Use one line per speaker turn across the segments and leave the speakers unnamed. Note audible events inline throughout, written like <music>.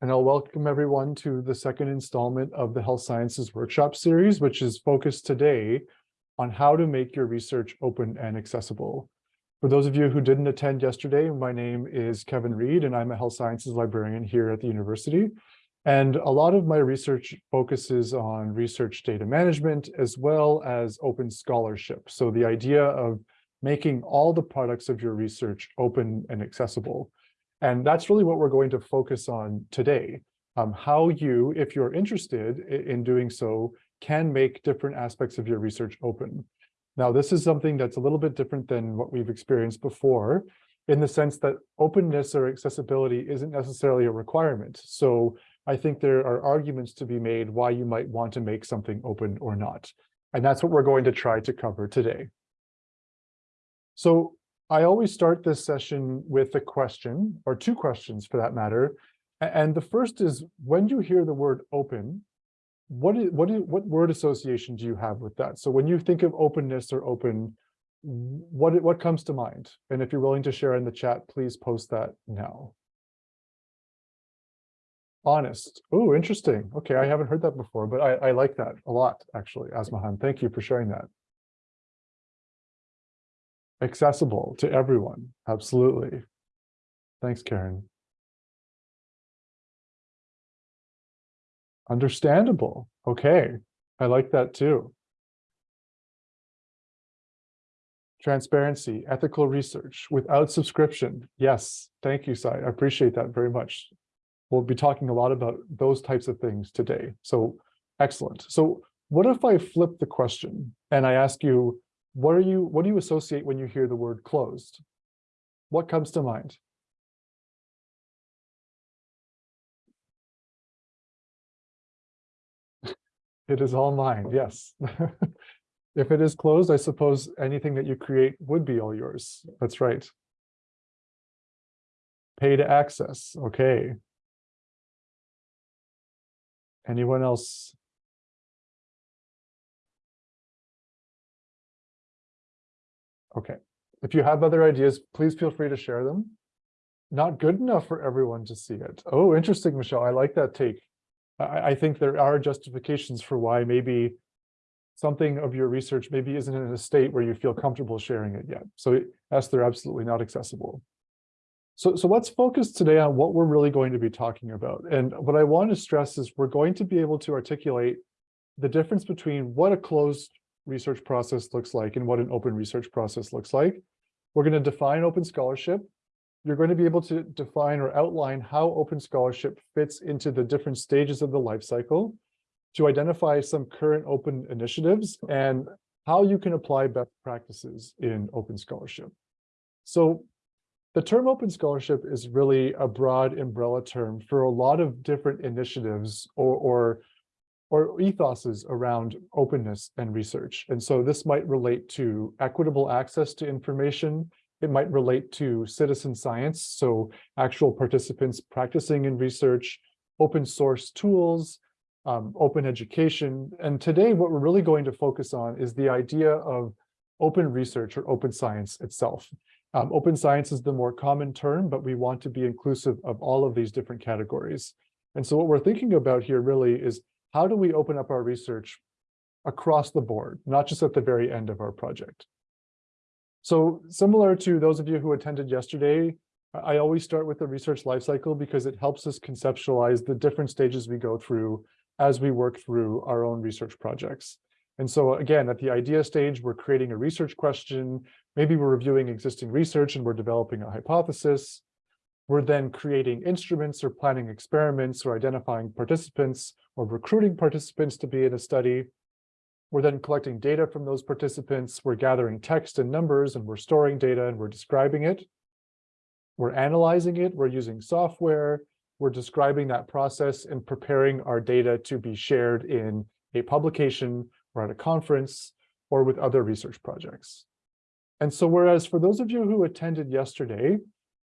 and I'll welcome everyone to the second installment of the Health Sciences Workshop Series, which is focused today on how to make your research open and accessible. For those of you who didn't attend yesterday, my name is Kevin Reed, and I'm a health sciences librarian here at the university. And a lot of my research focuses on research data management as well as open scholarship. So the idea of making all the products of your research open and accessible. And that's really what we're going to focus on today. Um, how you, if you're interested in doing so, can make different aspects of your research open. Now, this is something that's a little bit different than what we've experienced before, in the sense that openness or accessibility isn't necessarily a requirement. So I think there are arguments to be made why you might want to make something open or not. And that's what we're going to try to cover today. So I always start this session with a question, or two questions for that matter. And the first is, when you hear the word open, what is, what is, what word association do you have with that? So when you think of openness or open, what, what comes to mind? And if you're willing to share in the chat, please post that now. Honest. Oh, interesting. Okay, I haven't heard that before, but I, I like that a lot, actually, Asmahan. Thank you for sharing that accessible to everyone. Absolutely. Thanks, Karen. Understandable. Okay. I like that too. Transparency, ethical research without subscription. Yes. Thank you, Sai. I appreciate that very much. We'll be talking a lot about those types of things today. So excellent. So what if I flip the question and I ask you, what are you what do you associate when you hear the word closed? What comes to mind? It is all mine, yes. <laughs> if it is closed, I suppose anything that you create would be all yours. That's right. Pay to access, okay. Anyone else Okay. If you have other ideas, please feel free to share them. Not good enough for everyone to see it. Oh, interesting, Michelle. I like that take. I, I think there are justifications for why maybe something of your research maybe isn't in a state where you feel comfortable sharing it yet. So yes, they're absolutely not accessible. So, so let's focus today on what we're really going to be talking about. And what I want to stress is we're going to be able to articulate the difference between what a closed research process looks like and what an open research process looks like. We're going to define open scholarship. You're going to be able to define or outline how open scholarship fits into the different stages of the life cycle, to identify some current open initiatives and how you can apply best practices in open scholarship. So the term open scholarship is really a broad umbrella term for a lot of different initiatives or, or or ethoses around openness and research. And so this might relate to equitable access to information. It might relate to citizen science, so actual participants practicing in research, open source tools, um, open education. And today, what we're really going to focus on is the idea of open research or open science itself. Um, open science is the more common term, but we want to be inclusive of all of these different categories. And so what we're thinking about here really is how do we open up our research across the board, not just at the very end of our project? So similar to those of you who attended yesterday, I always start with the research lifecycle because it helps us conceptualize the different stages we go through as we work through our own research projects. And so again, at the idea stage, we're creating a research question. Maybe we're reviewing existing research and we're developing a hypothesis. We're then creating instruments or planning experiments or identifying participants or recruiting participants to be in a study. We're then collecting data from those participants. We're gathering text and numbers and we're storing data and we're describing it. We're analyzing it. We're using software. We're describing that process and preparing our data to be shared in a publication or at a conference or with other research projects. And so whereas for those of you who attended yesterday,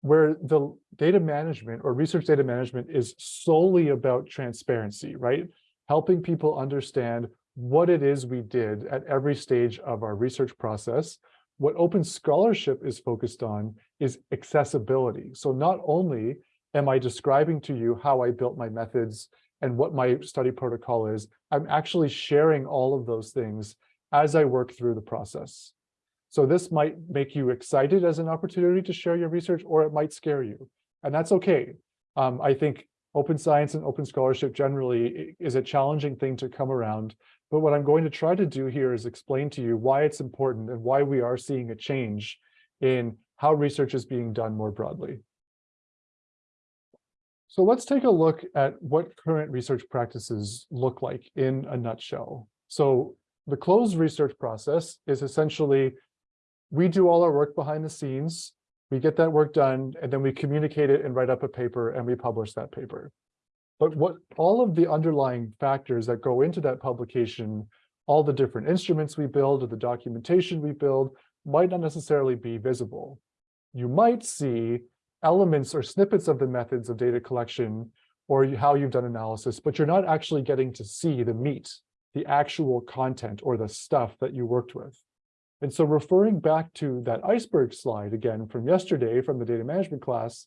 where the data management or research data management is solely about transparency, right? Helping people understand what it is we did at every stage of our research process. What open scholarship is focused on is accessibility. So not only am I describing to you how I built my methods and what my study protocol is. I'm actually sharing all of those things as I work through the process. So this might make you excited as an opportunity to share your research, or it might scare you. And that's okay. Um, I think open science and open scholarship generally is a challenging thing to come around. But what I'm going to try to do here is explain to you why it's important and why we are seeing a change in how research is being done more broadly. So let's take a look at what current research practices look like in a nutshell. So the closed research process is essentially, we do all our work behind the scenes, we get that work done, and then we communicate it and write up a paper and we publish that paper. But what all of the underlying factors that go into that publication, all the different instruments we build or the documentation we build might not necessarily be visible. You might see elements or snippets of the methods of data collection or how you've done analysis, but you're not actually getting to see the meat, the actual content or the stuff that you worked with. And so referring back to that iceberg slide again from yesterday from the data management class,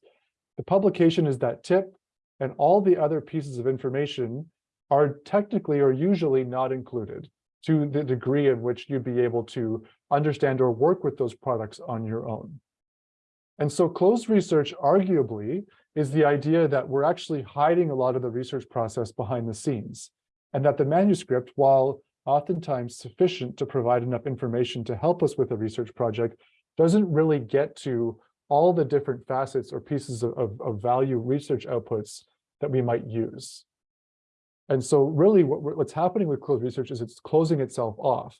the publication is that tip and all the other pieces of information are technically or usually not included to the degree in which you'd be able to understand or work with those products on your own. And so closed research arguably is the idea that we're actually hiding a lot of the research process behind the scenes and that the manuscript, while oftentimes sufficient to provide enough information to help us with a research project, doesn't really get to all the different facets or pieces of, of, of value research outputs that we might use. And so really what, what's happening with closed research is it's closing itself off.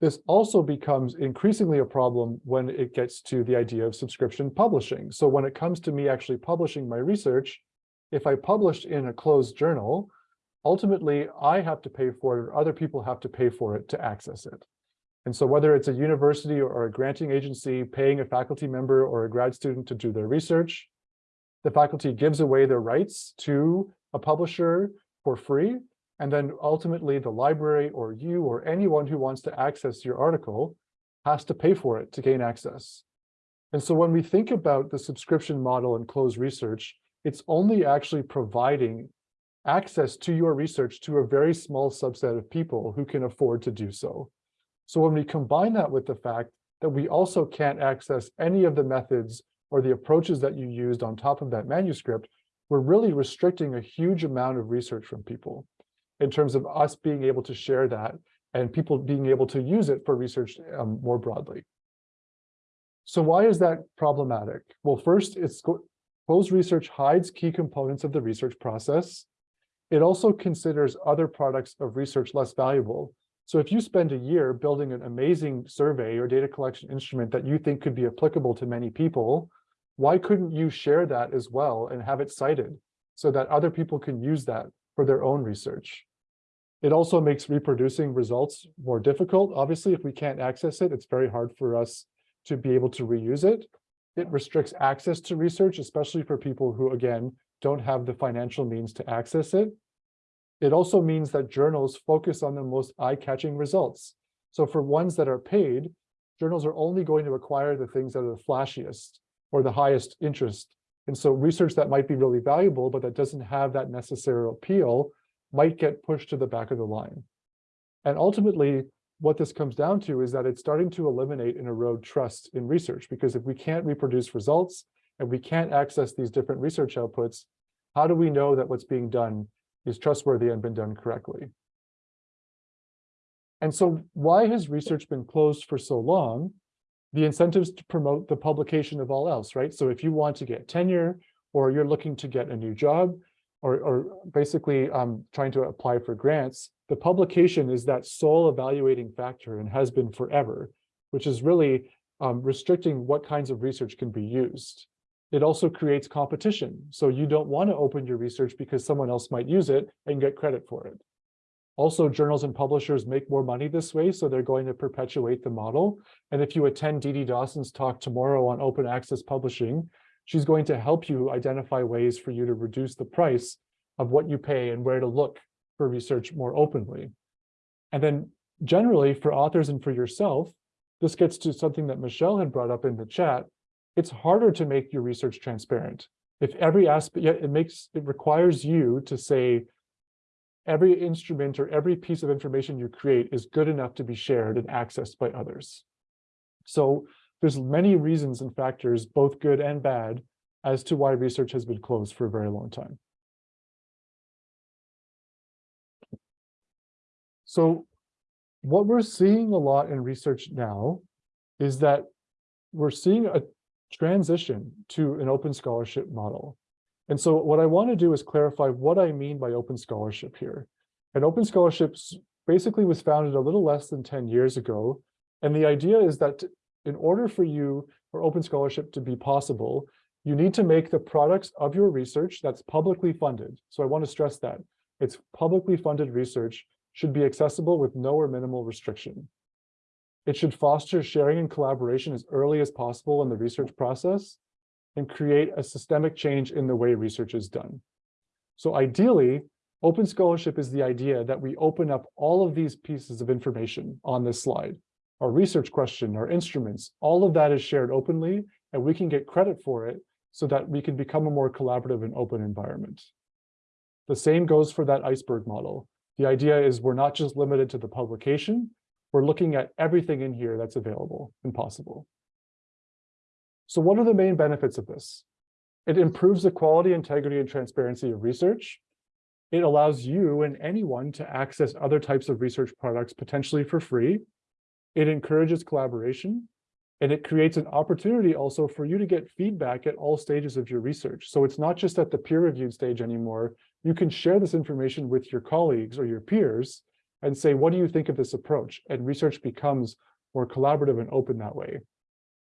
This also becomes increasingly a problem when it gets to the idea of subscription publishing. So when it comes to me actually publishing my research, if I published in a closed journal, ultimately I have to pay for it or other people have to pay for it to access it. And so whether it's a university or a granting agency paying a faculty member or a grad student to do their research, the faculty gives away their rights to a publisher for free and then ultimately the library or you or anyone who wants to access your article has to pay for it to gain access. And so when we think about the subscription model and closed research, it's only actually providing access to your research to a very small subset of people who can afford to do so. So when we combine that with the fact that we also can't access any of the methods or the approaches that you used on top of that manuscript, we're really restricting a huge amount of research from people in terms of us being able to share that and people being able to use it for research um, more broadly. So why is that problematic? Well, first, it's closed research hides key components of the research process. It also considers other products of research less valuable. So if you spend a year building an amazing survey or data collection instrument that you think could be applicable to many people, why couldn't you share that as well and have it cited so that other people can use that for their own research. It also makes reproducing results more difficult. Obviously, if we can't access it, it's very hard for us to be able to reuse it. It restricts access to research, especially for people who, again, don't have the financial means to access it. It also means that journals focus on the most eye-catching results. So for ones that are paid, journals are only going to acquire the things that are the flashiest or the highest interest and so research that might be really valuable, but that doesn't have that necessary appeal might get pushed to the back of the line. And ultimately, what this comes down to is that it's starting to eliminate and erode trust in research, because if we can't reproduce results and we can't access these different research outputs, how do we know that what's being done is trustworthy and been done correctly? And so why has research been closed for so long? the incentives to promote the publication of all else, right? So if you want to get tenure or you're looking to get a new job or, or basically um, trying to apply for grants, the publication is that sole evaluating factor and has been forever, which is really um, restricting what kinds of research can be used. It also creates competition. So you don't want to open your research because someone else might use it and get credit for it. Also, journals and publishers make more money this way, so they're going to perpetuate the model. And if you attend Dee Dawson's talk tomorrow on open access publishing, she's going to help you identify ways for you to reduce the price of what you pay and where to look for research more openly. And then generally for authors and for yourself, this gets to something that Michelle had brought up in the chat. It's harder to make your research transparent. if every aspect, it makes, it requires you to say, every instrument or every piece of information you create is good enough to be shared and accessed by others. So there's many reasons and factors, both good and bad, as to why research has been closed for a very long time. So what we're seeing a lot in research now is that we're seeing a transition to an open scholarship model. And so what I want to do is clarify what I mean by open scholarship here. And open scholarships basically was founded a little less than 10 years ago. And the idea is that in order for you for open scholarship to be possible, you need to make the products of your research that's publicly funded. So I want to stress that it's publicly funded research should be accessible with no or minimal restriction. It should foster sharing and collaboration as early as possible in the research process and create a systemic change in the way research is done. So ideally, open scholarship is the idea that we open up all of these pieces of information on this slide. Our research question, our instruments, all of that is shared openly, and we can get credit for it so that we can become a more collaborative and open environment. The same goes for that iceberg model. The idea is we're not just limited to the publication, we're looking at everything in here that's available and possible. So what are the main benefits of this? It improves the quality, integrity, and transparency of research. It allows you and anyone to access other types of research products potentially for free. It encourages collaboration. And it creates an opportunity also for you to get feedback at all stages of your research. So it's not just at the peer-reviewed stage anymore. You can share this information with your colleagues or your peers and say, what do you think of this approach? And research becomes more collaborative and open that way.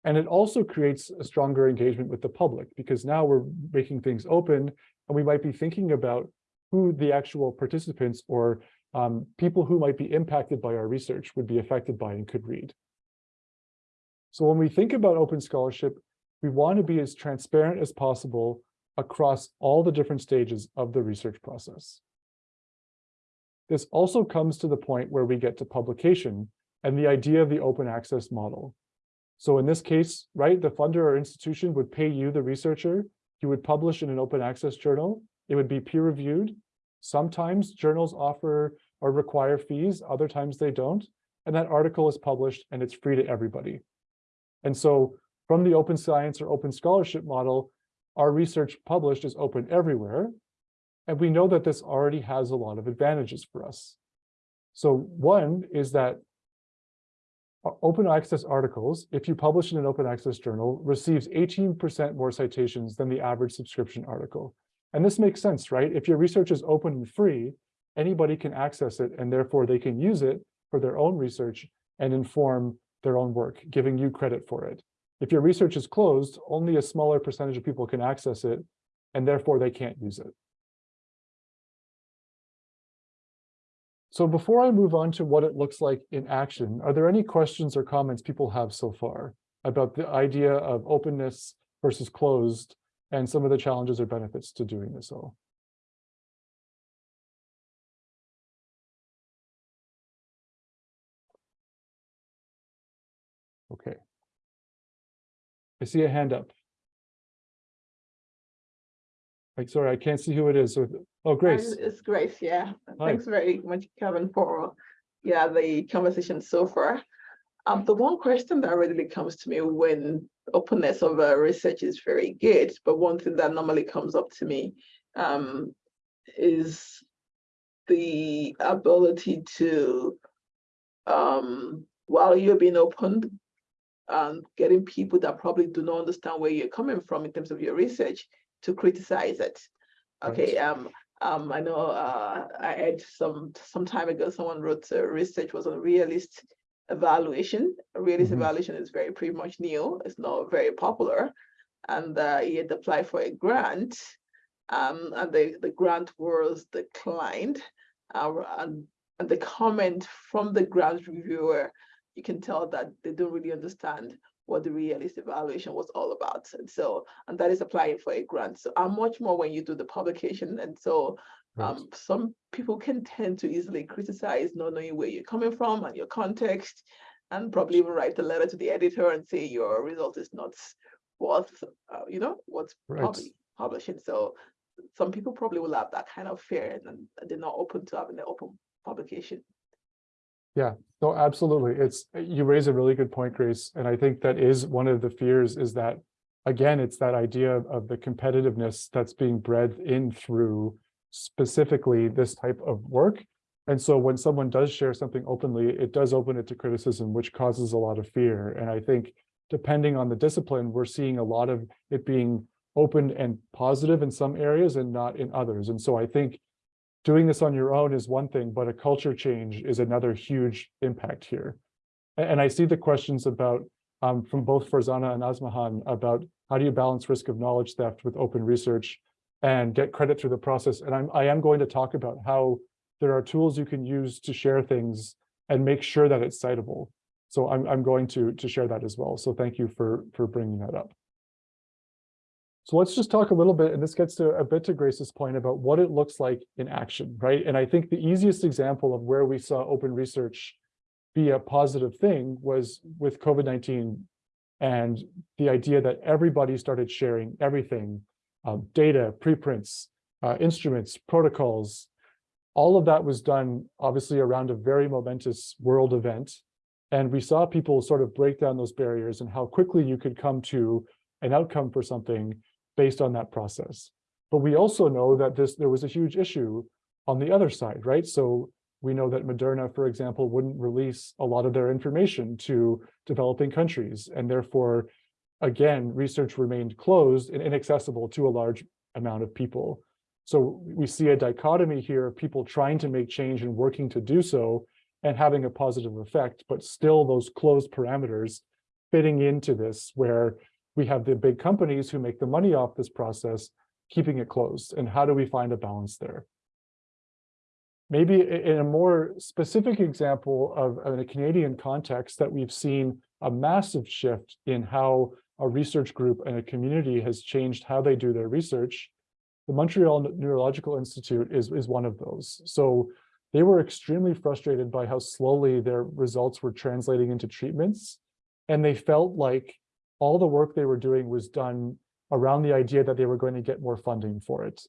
And it also creates a stronger engagement with the public because now we're making things open and we might be thinking about who the actual participants or um, people who might be impacted by our research would be affected by and could read. So when we think about open scholarship, we want to be as transparent as possible across all the different stages of the research process. This also comes to the point where we get to publication and the idea of the open access model. So in this case, right, the funder or institution would pay you, the researcher, you would publish in an open access journal, it would be peer reviewed. Sometimes journals offer or require fees, other times they don't, and that article is published and it's free to everybody. And so from the open science or open scholarship model, our research published is open everywhere. And we know that this already has a lot of advantages for us. So one is that uh, open access articles, if you publish in an open access journal, receives 18% more citations than the average subscription article. And this makes sense, right? If your research is open and free, anybody can access it and therefore they can use it for their own research and inform their own work, giving you credit for it. If your research is closed, only a smaller percentage of people can access it, and therefore they can't use it. So before I move on to what it looks like in action, are there any questions or comments people have so far about the idea of openness versus closed and some of the challenges or benefits to doing this all? Okay. I see a hand up. Like, sorry, I can't see who it is. So, oh, Grace.
It's Grace, yeah. Hi. Thanks very much, Kevin, for yeah, the conversation so far. Um, the one question that readily comes to me when openness of uh, research is very good, but one thing that normally comes up to me um, is the ability to, um, while you're being open, and getting people that probably do not understand where you're coming from in terms of your research to criticize it. Okay, um, um, I know uh, I had some some time ago, someone wrote uh, research was on realist evaluation. Realist mm -hmm. evaluation is very pretty much new. It's not very popular. And uh, he had applied for a grant um, and the, the grant was declined. Uh, and, and the comment from the grant reviewer you can tell that they don't really understand what the realist evaluation was all about. And so, and that is applying for a grant. So I'm much more when you do the publication. And so um, right. some people can tend to easily criticize not knowing where you're coming from and your context, and probably even write a letter to the editor and say your result is not worth, uh, you know, what's right. probably publishing. So some people probably will have that kind of fear and then they're not open to having the open publication.
Yeah, no, absolutely. It's, you raise a really good point, Grace. And I think that is one of the fears is that, again, it's that idea of- of the competitiveness that's being bred in through specifically this type of work. And so when someone does share something openly, it does open it to criticism, which causes a lot of fear. And I think depending on the discipline, we're seeing a lot of it being open and positive in some areas and not in others. And so I think doing this on your own is one thing, but a culture change is another huge impact here. And, I see the questions about, um, from both Farzana and Asmahan about how do you balance risk of knowledge theft with open research and get credit through the process. And I'm, I am going to talk about how there are tools you can use to share things and make sure that it's citable. So I'm, I'm going to, to share that as well. So thank you for, for bringing that up. So let's just talk a little bit, and this gets to a bit to Grace's point about what it looks like in action, right? And I think the easiest example of where we saw open research be a positive thing was with COVID-19 and the idea that everybody started sharing everything, um, data, preprints, uh, instruments, protocols. All of that was done obviously around a very momentous world event. And we saw people sort of break down those barriers and how quickly you could come to an outcome for something based on that process. But we also know that this there was a huge issue on the other side, right? So we know that Moderna, for example, wouldn't release a lot of their information to developing countries, and therefore, again, research remained closed and inaccessible to a large amount of people. So we see a dichotomy here of people trying to make change and working to do so and having a positive effect, but still those closed parameters fitting into this where we have the big companies who make the money off this process, keeping it closed. And how do we find a balance there? Maybe in a more specific example of of a Canadian context that we've seen a massive shift in how a research group and a community has changed how they do their research. The Montreal Neurological Institute is, is one of those. So they were extremely frustrated by how slowly their results were translating into treatments. And they felt like all the work they were doing was done around the idea that they were going to get more funding for it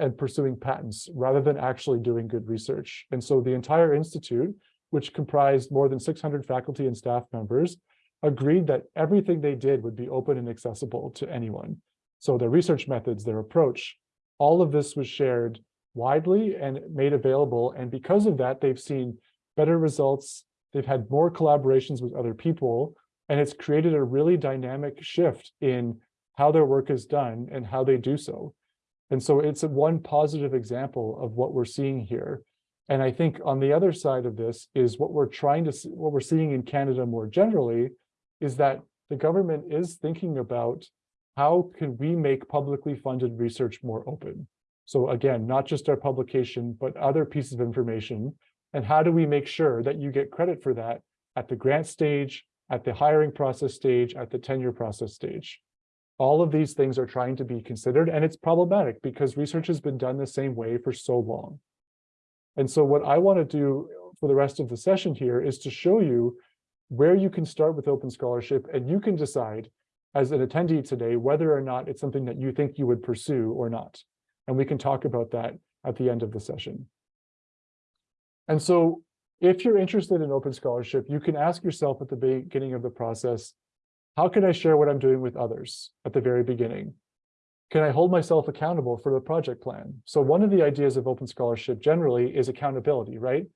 and pursuing patents rather than actually doing good research. And so the entire institute, which comprised more than 600 faculty and staff members, agreed that everything they did would be open and accessible to anyone. So their research methods, their approach, all of this was shared widely and made available. And because of that, they've seen better results. They've had more collaborations with other people, and it's created a really dynamic shift in how their work is done and how they do so. And so it's one positive example of what we're seeing here. And I think on the other side of this is what we're trying to see, what we're seeing in Canada more generally is that the government is thinking about how can we make publicly funded research more open? So again, not just our publication, but other pieces of information. And how do we make sure that you get credit for that at the grant stage, at the hiring process stage, at the tenure process stage? All of these things are trying to be considered, and it's problematic because research has been done the same way for so long. And so what I want to do for the rest of the session here is to show you where you can start with open scholarship and you can decide as an attendee today whether or not it's something that you think you would pursue or not. And we can talk about that at the end of the session. And so if you're interested in open scholarship, you can ask yourself at the beginning of the process, how can I share what I'm doing with others at the very beginning? Can I hold myself accountable for the project plan? So one of the ideas of open scholarship generally is accountability, right?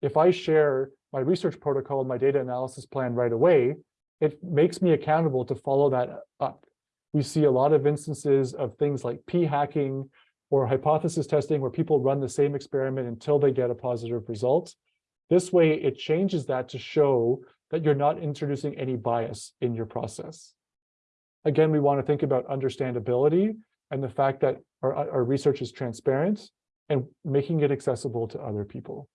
If I share my research protocol and my data analysis plan right away, it makes me accountable to follow that up. We see a lot of instances of things like p-hacking or hypothesis testing where people run the same experiment until they get a positive result. This way, it changes that to show that you're not introducing any bias in your process. Again, we want to think about understandability and the fact that our, our research is transparent and making it accessible to other people.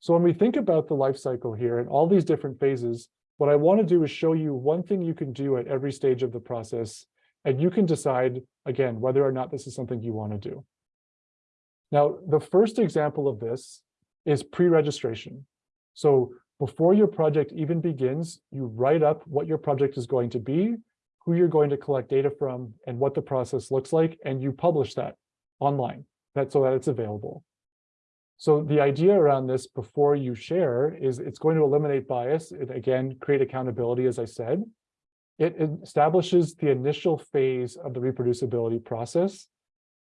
So when we think about the life cycle here and all these different phases, what I want to do is show you one thing you can do at every stage of the process, and you can decide, again, whether or not this is something you want to do. Now, the first example of this is pre-registration. So before your project even begins, you write up what your project is going to be, who you're going to collect data from and what the process looks like, and you publish that online, that so that it's available. So the idea around this before you share is it's going to eliminate bias and again, create accountability, as I said. It establishes the initial phase of the reproducibility process.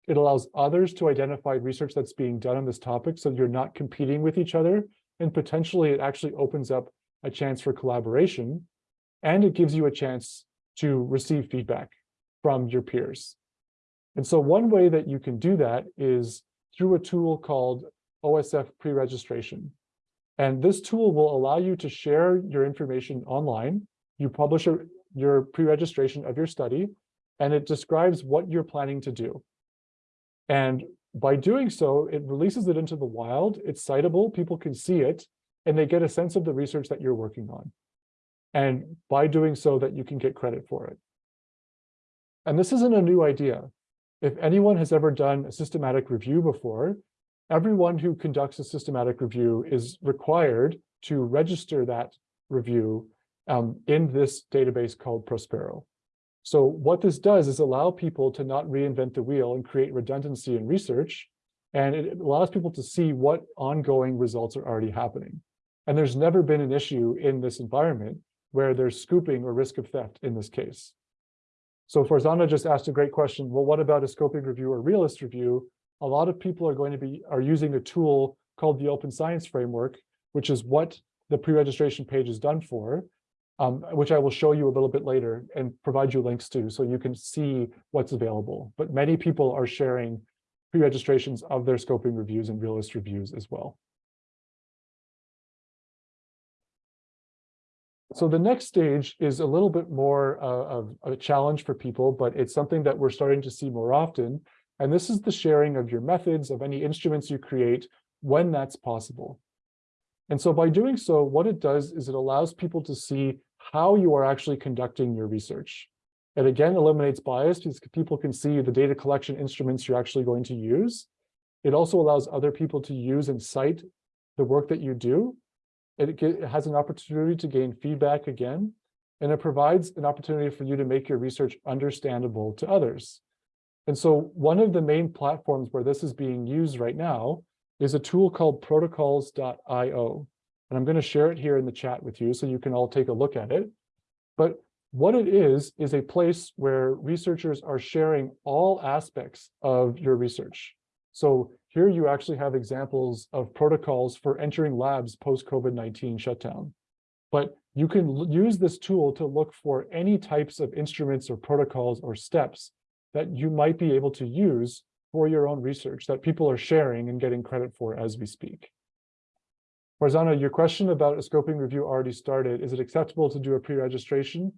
It allows others to identify research that's being done on this topic so you're not competing with each other. And potentially it actually opens up a chance for collaboration. And it gives you a chance to receive feedback from your peers. And so one way that you can do that is through a tool called OSF pre-registration. And this tool will allow you to share your information online. You publish a, your pre-registration of your study, and it describes what you're planning to do. And by doing so, it releases it into the wild, it's citable, people can see it, and they get a sense of the research that you're working on. And by doing so, that you can get credit for it. And this isn't a new idea. If anyone has ever done a systematic review before, everyone who conducts a systematic review is required to register that review um, in this database called Prospero. So what this does is allow people to not reinvent the wheel and create redundancy in research. And it allows people to see what ongoing results are already happening. And there's never been an issue in this environment where there's scooping or risk of theft in this case. So Farzana just asked a great question. Well, what about a scoping review or realist review? A lot of people are going to be are using a tool called the Open Science Framework, which is what the pre-registration page is done for, um, which I will show you a little bit later and provide you links to so you can see what's available. But many people are sharing pre-registrations of their scoping reviews and realist reviews as well. So the next stage is a little bit more uh, of a challenge for people, but it's something that we're starting to see more often. And this is the sharing of your methods, of any instruments you create, when that's possible. And so by doing so, what it does is it allows people to see how you are actually conducting your research. It again eliminates bias because people can see the data collection instruments you're actually going to use. It also allows other people to use and cite the work that you do it, it has an opportunity to gain feedback again, and it provides an opportunity for you to make your research understandable to others. And so one of the main platforms where this is being used right now is a tool called protocols.io. And I'm going to share it here in the chat with you so you can all take a look at it. But what it is, is a place where researchers are sharing all aspects of your research. So here you actually have examples of protocols for entering labs post-COVID-19 shutdown. But you can use this tool to look for any types of instruments or protocols or steps that you might be able to use for your own research that people are sharing and getting credit for as we speak. Farzana, your question about a scoping review already started. Is it acceptable to do a pre-registration?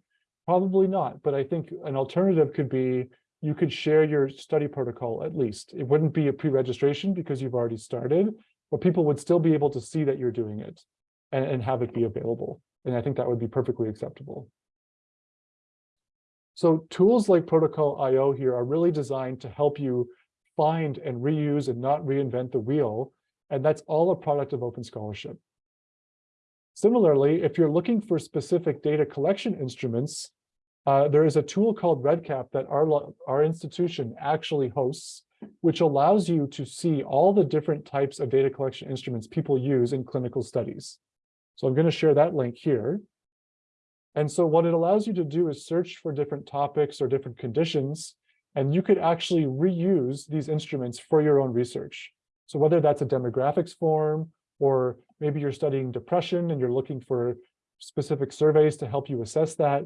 Probably not, but I think an alternative could be you could share your study protocol at least. It wouldn't be a pre-registration because you've already started, but people would still be able to see that you're doing it and, and have it be available. And I think that would be perfectly acceptable. So tools like Protocol IO here are really designed to help you find and reuse and not reinvent the wheel. And that's all a product of open scholarship. Similarly, if you're looking for specific data collection instruments, uh, there is a tool called REDCap that our, our institution actually hosts, which allows you to see all the different types of data collection instruments people use in clinical studies. So I'm going to share that link here. And so what it allows you to do is search for different topics or different conditions, and you could actually reuse these instruments for your own research. So whether that's a demographics form, or maybe you're studying depression and you're looking for specific surveys to help you assess that,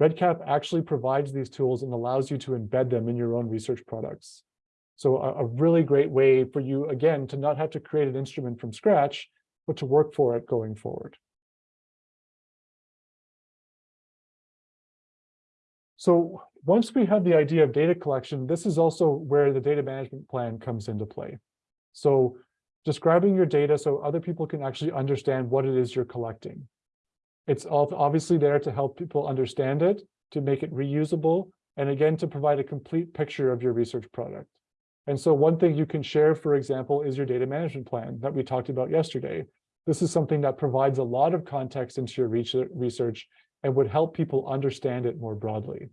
REDCap actually provides these tools and allows you to embed them in your own research products. So a, a, really great way for you, again, to not have to create an instrument from scratch, but to work for it going forward. So once we have the idea of data collection, this is also where the data management plan comes into play. So describing your data so other people can actually understand what it is you're collecting. It's obviously there to help people understand it, to make it reusable, and again, to provide a complete picture of your research product. And so one thing you can share, for example, is your data management plan that we talked about yesterday. This is something that provides a lot of context into your research and would help people understand it more broadly.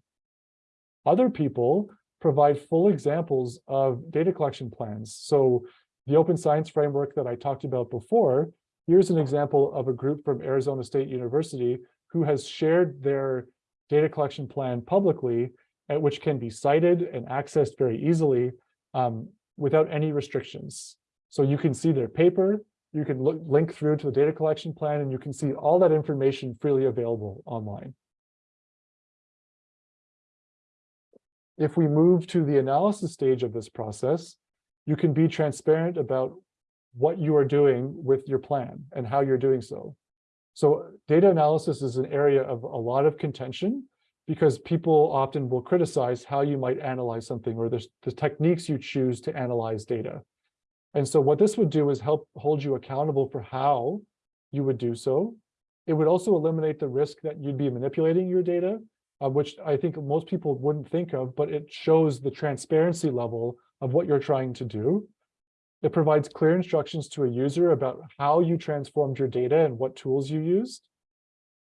Other people provide full examples of data collection plans. So the open science framework that I talked about before, here's an example of a group from Arizona State University who has shared their data collection plan publicly, at which can be cited and accessed very easily um, without any restrictions. So you can see their paper, you can look, link through to the data collection plan, and you can see all that information freely available online. If we move to the analysis stage of this process, you can be transparent about what you are doing with your plan and how you're doing so. So data analysis is an area of a lot of contention because people often will criticize how you might analyze something or the, the techniques you choose to analyze data. And so what this would do is help hold you accountable for how you would do so. It would also eliminate the risk that you'd be manipulating your data, uh, which I think most people wouldn't think of, but it shows the transparency level of what you're trying to do. It provides clear instructions to a user about how you transformed your data and what tools you used.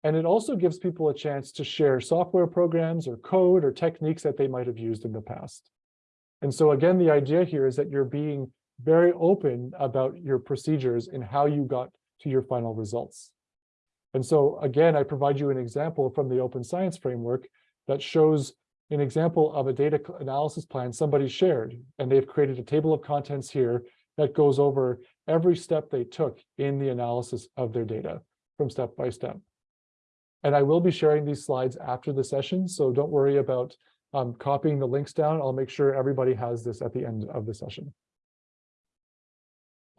And it also gives people a chance to share software programs or code or techniques that they might have used in the past. And so again, the idea here is that you're being very open about your procedures and how you got to your final results. And so again, I provide you an example from the open science framework that shows an example of a data analysis plan somebody shared, and they've created a table of contents here that goes over every step they took in the analysis of their data from step by step. And I will be sharing these slides after the session, so don't worry about um, copying the links down. I'll make sure everybody has this at the end of the session.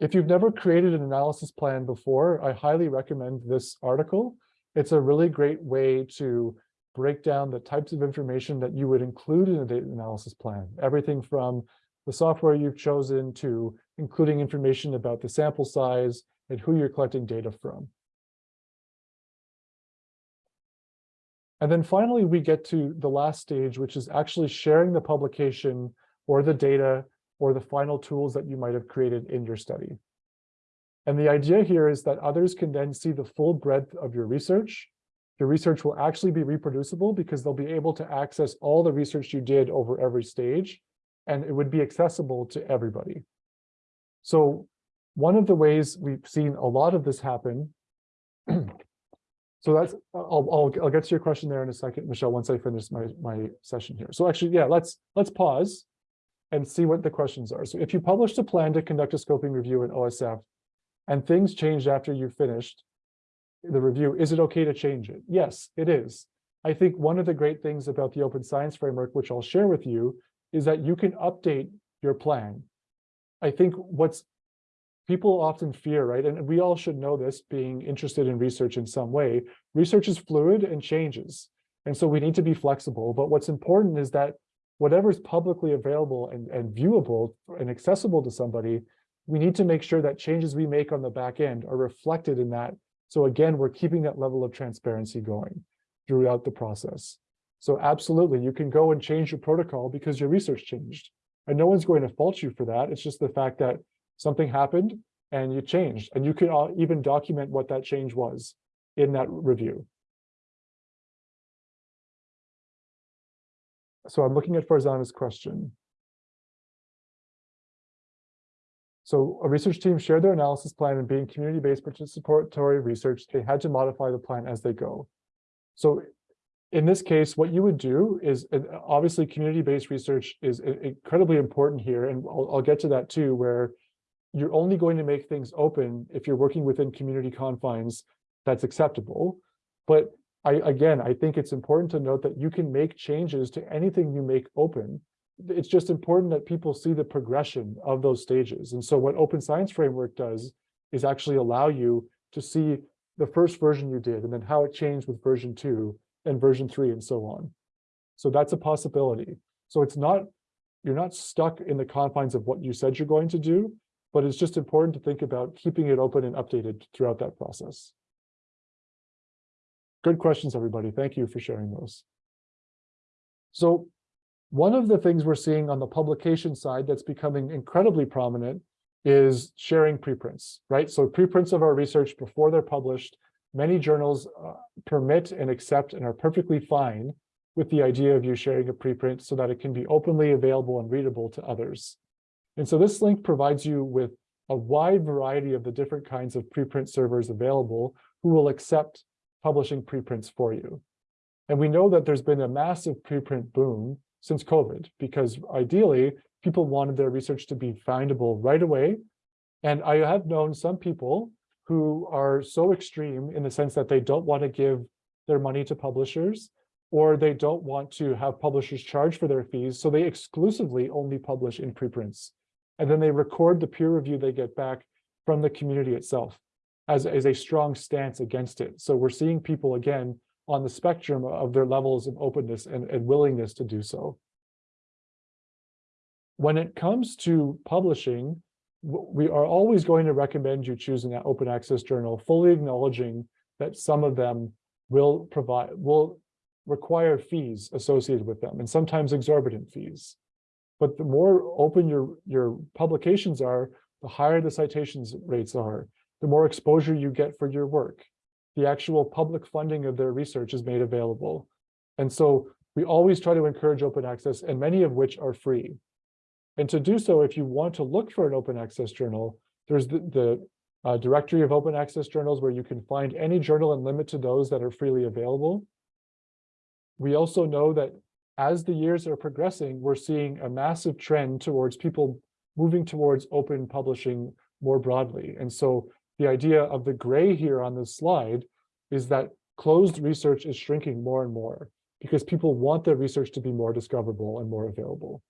If you've never created an analysis plan before, I highly recommend this article. It's a really great way to break down the types of information that you would include in a data analysis plan. Everything from the software you've chosen to including information about the sample size and who you're collecting data from. And then finally, we get to the last stage, which is actually sharing the publication or the data or the final tools that you might have created in your study. And the idea here is that others can then see the full breadth of your research. Your research will actually be reproducible because they'll be able to access all the research you did over every stage, and it would be accessible to everybody. So one of the ways we've seen a lot of this happen, <clears throat> so that's, I'll, I'll, I'll get to your question there in a second, Michelle, once I finish my, my session here. So actually, yeah, let's, let's pause and see what the questions are. So if you published a plan to conduct a scoping review in OSF and things changed after you finished the review, is it okay to change it? Yes, it is. I think one of the great things about the open science framework, which I'll share with you, is that you can update your plan. I think what's people often fear, right? And we all should know this being interested in research in some way. Research is fluid and changes. And so we need to be flexible. But what's important is that whatever's publicly available and, and viewable and accessible to somebody, we need to make sure that changes we make on the back end are reflected in that. So again, we're keeping that level of transparency going throughout the process. So absolutely, you can go and change your protocol because your research changed. And no one's going to fault you for that. It's just the fact that something happened and you changed. And you can even document what that change was in that review. So I'm looking at Farzana's question. So a research team shared their analysis plan and being community-based participatory research, they had to modify the plan as they go. So in this case, what you would do is obviously community-based research is incredibly important here. And I'll, I'll get to that too, where you're only going to make things open if you're working within community confines that's acceptable. But I, again, I think it's important to note that you can make changes to anything you make open it's just important that people see the progression of those stages. And so what Open Science Framework does is actually allow you to see the first version you did and then how it changed with version two and version three and so on. So that's a possibility. So it's not, you're not stuck in the confines of what you said you're going to do, but it's just important to think about keeping it open and updated throughout that process. Good questions, everybody. Thank you for sharing those. So one of the things we're seeing on the publication side that's becoming incredibly prominent is sharing preprints, right? So preprints of our research before they're published, many journals uh, permit and accept and are perfectly fine with the idea of you sharing a preprint so that it can be openly available and readable to others. And so this link provides you with a wide variety of the different kinds of preprint servers available who will accept publishing preprints for you. And we know that there's been a massive preprint boom since COVID, because ideally people wanted their research to be findable right away. And I have known some people who are so extreme in the sense that they don't want to give their money to publishers, or they don't want to have publishers charge for their fees, so they exclusively only publish in preprints. And then they record the peer review they get back from the community itself as, as a strong stance against it. So we're seeing people again on the spectrum of their levels of openness and, and willingness to do so. When it comes to publishing, we are always going to recommend you choosing an open access journal, fully acknowledging that some of them will provide, will require fees associated with them, and sometimes exorbitant fees. But the more open your, your publications are, the higher the citations rates are, the more exposure you get for your work. The actual public funding of their research is made available. And so we always try to encourage open access, and many of which are free. And to do so, if you want to look for an open access journal, there's the, the uh, directory of open access journals where you can find any journal and limit to those that are freely available. We also know that as the years are progressing, we're seeing a massive trend towards people moving towards open publishing more broadly. And so the idea of the gray here on this slide is that closed research is shrinking more and more because people want their research to be more discoverable and more available.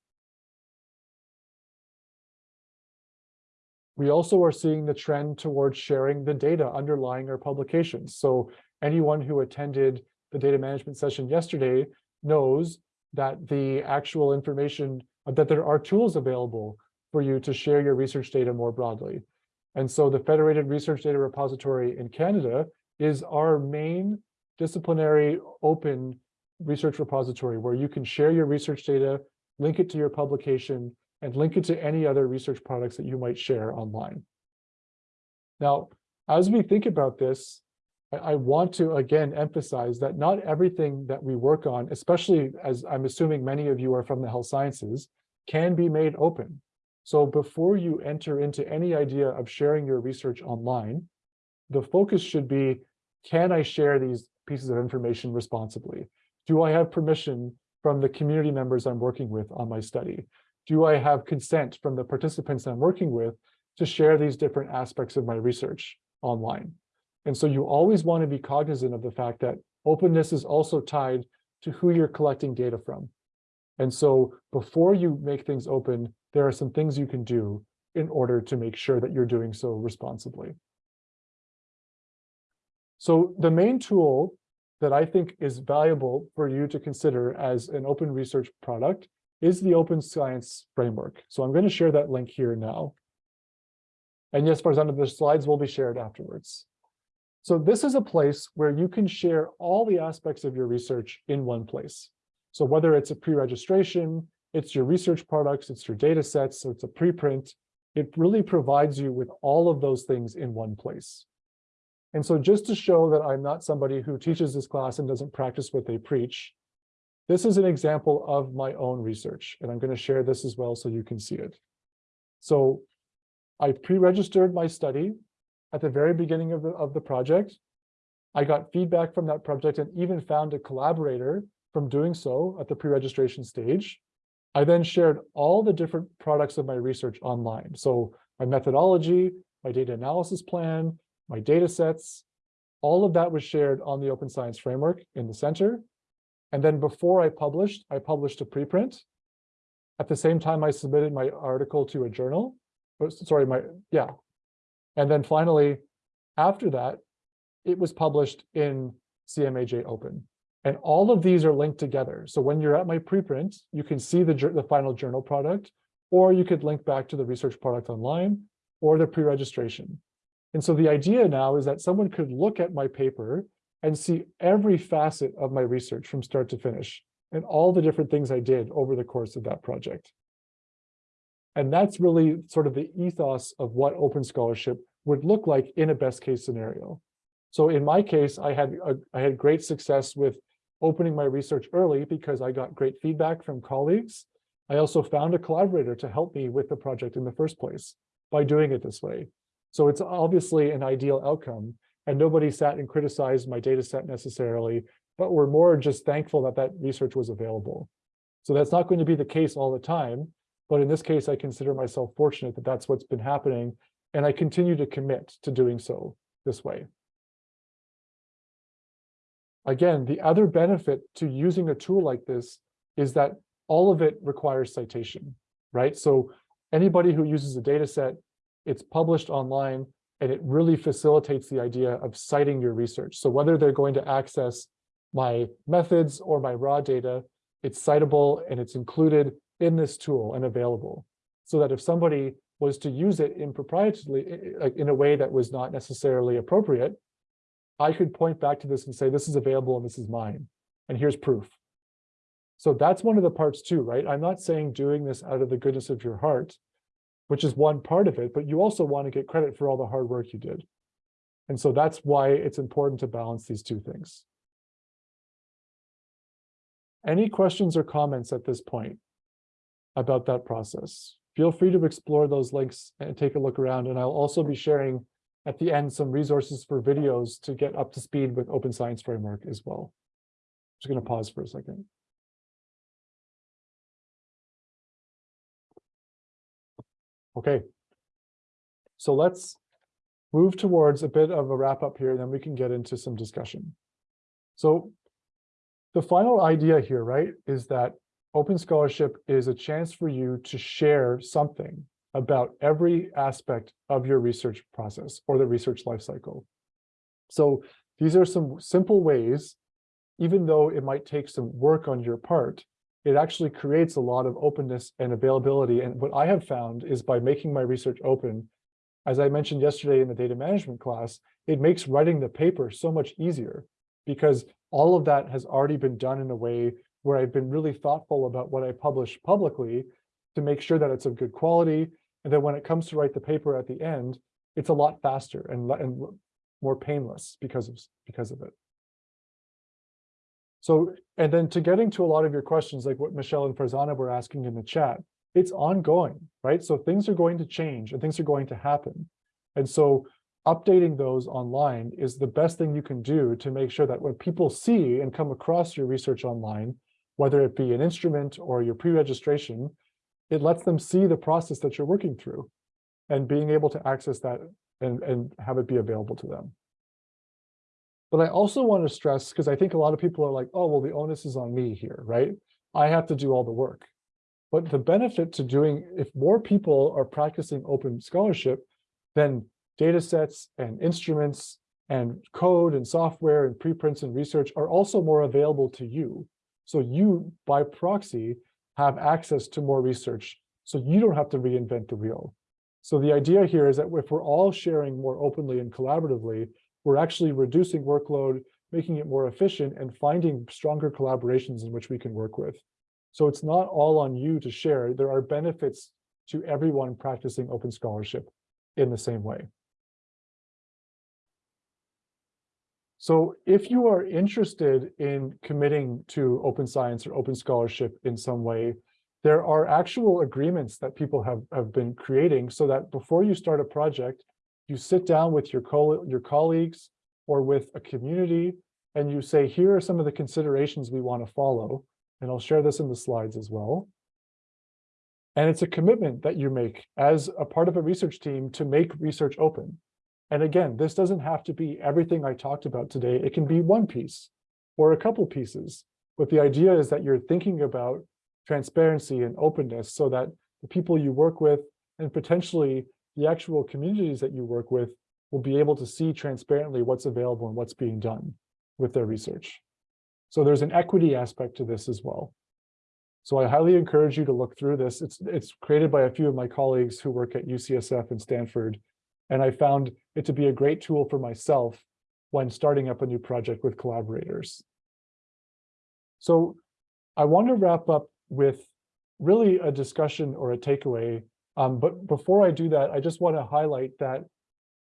We also are seeing the trend towards sharing the data underlying our publications. So anyone who attended the data management session yesterday knows that the actual information, that there are tools available for you to share your research data more broadly. And so the Federated Research Data Repository in Canada is our main disciplinary open research repository where you can share your research data, link it to your publication, and link it to any other research products that you might share online. Now, as we think about this, I, want to again emphasize that not everything that we work on, especially as I'm assuming many of you are from the health sciences, can be made open. So before you enter into any idea of sharing your research online, the focus should be, can I share these pieces of information responsibly? Do I have permission from the community members I'm working with on my study? do I have consent from the participants I'm working with to share these different aspects of my research online? And so you always want to be cognizant of the fact that openness is also tied to who you're collecting data from. And so before you make things open, there are some things you can do in order to make sure that you're doing so responsibly. So the main tool that I think is valuable for you to consider as an open research product is the open science framework. So I'm going to share that link here now. And yes, example, the slides will be shared afterwards. So this is a place where you can share all the aspects of your research in one place. So whether it's a pre-registration, it's your research products, it's your data sets, so it's a preprint, it really provides you with all of those things in one place. And so just to show that I'm not somebody who teaches this class and doesn't practice what they preach, this is an example of my own research, and I'm going to share this as well so you can see it. So I pre-registered my study at the very beginning of the, of the project. I got feedback from that project and even found a collaborator from doing so at the pre-registration stage. I then shared all the different products of my research online. So my methodology, my data analysis plan, my data sets, all of that was shared on the Open Science Framework in the center. And then before I published, I published a preprint. At the same time, I submitted my article to a journal. Oh, sorry, my, yeah. And then finally, after that, it was published in CMAJ Open. And all of these are linked together. So when you're at my preprint, you can see the, the final journal product, or you could link back to the research product online or the pre-registration. And so the idea now is that someone could look at my paper and see every facet of my research from start to finish and all the different things I did over the course of that project. And that's really sort of the ethos of what open scholarship would look like in a best case scenario. So in my case, I had a, I had great success with opening my research early because I got great feedback from colleagues. I also found a collaborator to help me with the project in the first place by doing it this way. So it's obviously an ideal outcome and nobody sat and criticized my data set necessarily, but we're more just thankful that that research was available. So that's not going to be the case all the time, but in this case, I consider myself fortunate that that's what's been happening, and I continue to commit to doing so this way. Again, the other benefit to using a tool like this is that all of it requires citation, right? So anybody who uses a data set, it's published online, and it really facilitates the idea of citing your research. So whether they're going to access my methods or my raw data, it's citable and it's included in this tool and available. So that if somebody was to use it improprietarily, like in a way that was not necessarily appropriate, I could point back to this and say, this is available and this is mine. And here's proof. So that's one of the parts too, right? I'm not saying doing this out of the goodness of your heart, which is one part of it, but you also want to get credit for all the hard work you did. And so that's why it's important to balance these two things. Any questions or comments at this point about that process? Feel free to explore those links and take a look around. And I'll also be sharing at the end some resources for videos to get up to speed with Open Science Framework as well. Just going to pause for a second. Okay. So let's move towards a bit of a wrap up here, and then we can get into some discussion. So the final idea here, right, is that open scholarship is a chance for you to share something about every aspect of your research process or the research lifecycle. So these are some simple ways, even though it might take some work on your part, it actually creates a lot of openness and availability. And what I have found is by making my research open, as I mentioned yesterday in the data management class, it makes writing the paper so much easier because all of that has already been done in a way where I've been really thoughtful about what I publish publicly to make sure that it's of good quality. And then when it comes to write the paper at the end, it's a lot faster and, and more painless because of, because of it. So, and then to getting to a lot of your questions, like what Michelle and Farzana were asking in the chat, it's ongoing, right? So things are going to change and things are going to happen. And so updating those online is the best thing you can do to make sure that when people see and come across your research online, whether it be an instrument or your pre-registration, it lets them see the process that you're working through and being able to access that and, and have it be available to them. But I also want to stress, because I think a lot of people are like, oh, well, the onus is on me here, right? I have to do all the work. But the benefit to doing, if more people are practicing open scholarship, then data sets and instruments and code and software and preprints and research are also more available to you. So you, by proxy, have access to more research. So you don't have to reinvent the wheel. So the idea here is that if we're all sharing more openly and collaboratively, we're actually reducing workload, making it more efficient, and finding stronger collaborations in which we can work with. So it's not all on you to share. There are benefits to everyone practicing open scholarship in the same way. So if you are interested in committing to open science or open scholarship in some way, there are actual agreements that people have, have been creating so that before you start a project, you sit down with your, co your colleagues or with a community and you say, here are some of the considerations we want to follow. And I'll share this in the slides as well. And it's a commitment that you make as a part of a research team to make research open. And again, this doesn't have to be everything I talked about today. It can be one piece or a couple pieces. But the idea is that you're thinking about transparency and openness so that the people you work with and potentially the actual communities that you work with will be able to see transparently what's available and what's being done with their research. So there's an equity aspect to this as well. So I highly encourage you to look through this. It's, it's created by a few of my colleagues who work at UCSF and Stanford. And I found it to be a great tool for myself when starting up a new project with collaborators. So I want to wrap up with really a discussion or a takeaway um, but before I do that, I just want to highlight that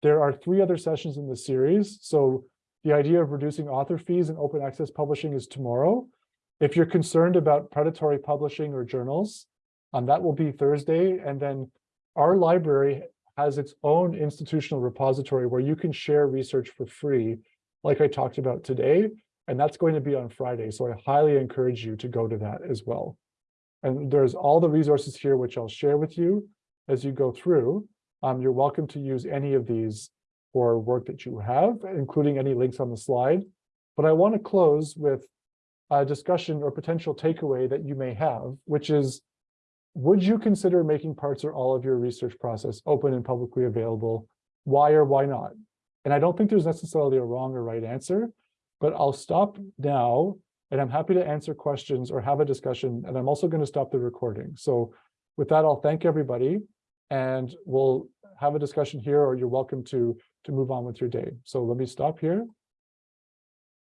there are three other sessions in the series. So The idea of reducing author fees and open access publishing is tomorrow. If you're concerned about predatory publishing or journals, um, that will be Thursday. And then our library has its own institutional repository where you can share research for free, like I talked about today. And that's going to be on Friday. So I highly encourage you to go to that as well. And there's all the resources here, which I'll share with you as you go through. Um, you're welcome to use any of these for work that you have, including any links on the slide. But I want to close with a discussion or potential takeaway that you may have, which is, would you consider making parts or all of your research process open and publicly available? Why or why not? And I don't think there's necessarily a wrong or right answer, but I'll stop now and I'm happy to answer questions or have a discussion. And I'm also going to stop the recording. So with that, I'll thank everybody and we'll have a discussion here or you're welcome to to move on with your day. So let me stop here